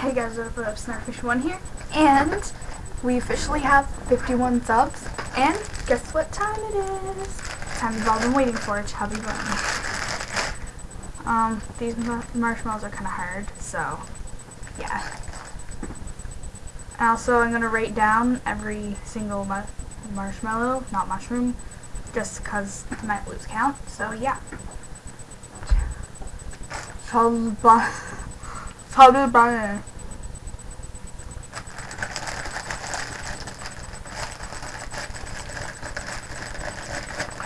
Hey guys, what up, Snarfish1 here, and we officially have 51 subs, and guess what time it is? Time you've all been waiting for, Chubby Bun. Um, these marshmallows are kind of hard, so, yeah. And Also, I'm going to rate down every single mu marshmallow, not mushroom, just because I might lose count, so yeah. Chubby Bun. Chubby Bun.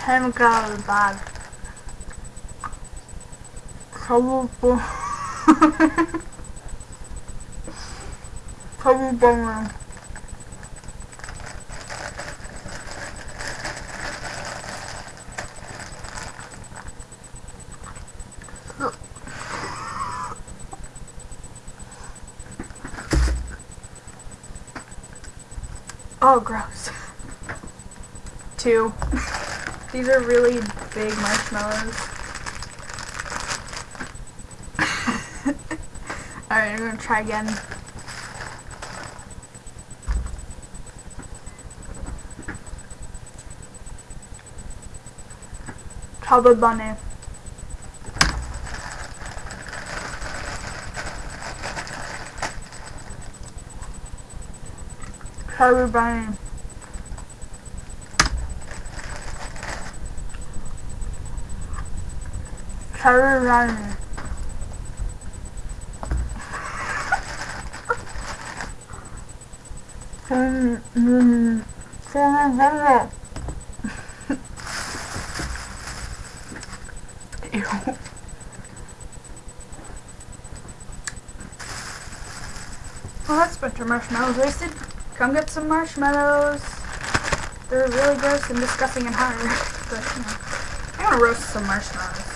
chemical bag. Trouble Trouble bummer. Oh, gross. Two. These are really big marshmallows. Alright, I'm gonna try again. Chubba bunny. Chubba bunny. Cherry run. Mm, mm, mm, Ew. Well, that's a bunch of marshmallows wasted. Come get some marshmallows. They're really gross and disgusting and hard. But, you know, I'm gonna roast some marshmallows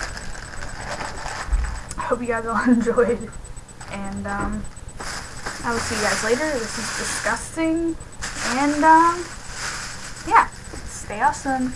I hope you guys all enjoyed. And, um, I will see you guys later. This is disgusting. And, um, yeah, stay awesome.